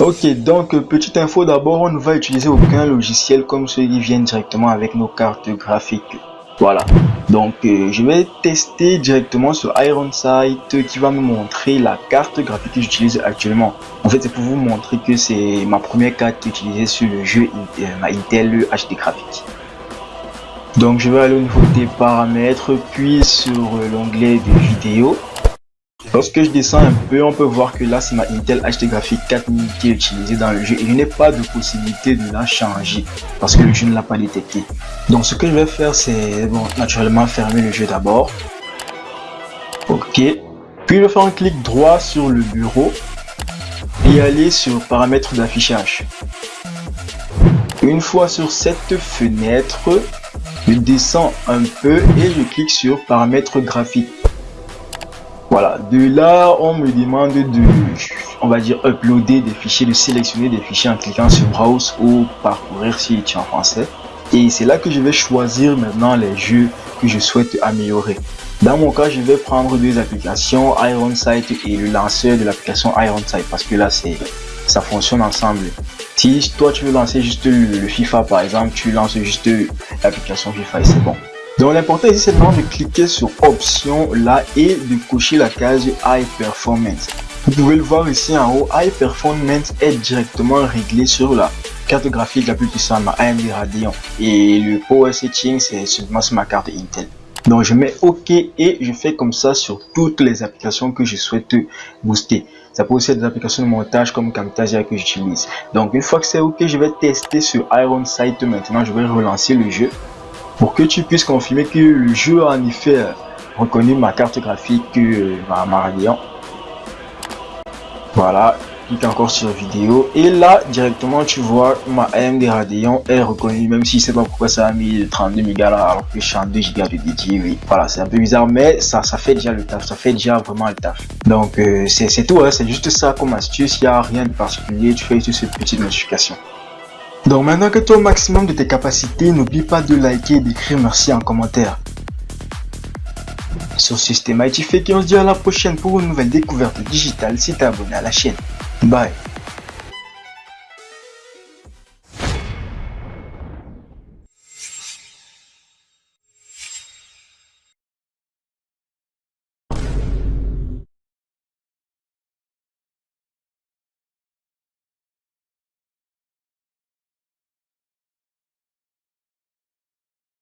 Ok, donc euh, petite info d'abord, on ne va utiliser aucun logiciel comme ceux qui viennent directement avec nos cartes graphiques. Voilà, donc euh, je vais tester directement sur Ironsight qui va me montrer la carte graphique que j'utilise actuellement. En fait, c'est pour vous montrer que c'est ma première carte utilisée sur le jeu euh, ma Intel HD graphique. Donc je vais aller au niveau des paramètres, puis sur l'onglet de vidéo. Lorsque je descends un peu, on peut voir que là, c'est ma Intel HD Graphics 4000 qui est utilisée dans le jeu et je n'ai pas de possibilité de la changer parce que le jeu ne l'a pas détecté. Donc, ce que je vais faire, c'est bon, naturellement fermer le jeu d'abord. Ok. Puis, je vais faire un clic droit sur le bureau et aller sur paramètres d'affichage. Une fois sur cette fenêtre, je descends un peu et je clique sur paramètres graphiques. Voilà, de là, on me demande de, on va dire, uploader des fichiers, de sélectionner des fichiers en cliquant sur Browse ou parcourir si tu es en français. Et c'est là que je vais choisir maintenant les jeux que je souhaite améliorer. Dans mon cas, je vais prendre deux applications, Ironsight et le lanceur de l'application Ironsight parce que là, c'est ça fonctionne ensemble. Si toi, tu veux lancer juste le FIFA, par exemple, tu lances juste l'application FIFA et c'est bon. Donc l'important ici c'est de cliquer sur option là et de cocher la case high performance. Vous pouvez le voir ici en haut, high performance est directement réglé sur la carte graphique la plus puissante, ma AMD Radeon. Et le power setting c'est seulement sur ma carte Intel. Donc je mets OK et je fais comme ça sur toutes les applications que je souhaite booster. Ça peut aussi être des applications de montage comme Camtasia que j'utilise. Donc une fois que c'est OK, je vais tester sur Iron Sight maintenant. Je vais relancer le jeu pour que tu puisses confirmer que le jeu a en effet reconnu ma carte graphique, euh, ma, ma Voilà, clique encore sur vidéo. Et là directement tu vois ma AMD Radeon est reconnue même si c'est pas pourquoi ça a mis 32 Go alors que je suis en 2 Go de dédié oui. Voilà c'est un peu bizarre mais ça ça fait déjà le taf ça fait déjà vraiment le taf. Donc euh, c'est tout hein, c'est juste ça comme astuce. Il n'y a rien de particulier. Tu fais juste cette petite notification donc maintenant que tu es au maximum de tes capacités, n'oublie pas de liker et d'écrire merci en commentaire. Sur Système IT fait on se dit à la prochaine pour une nouvelle découverte digitale si tu es abonné à la chaîne. Bye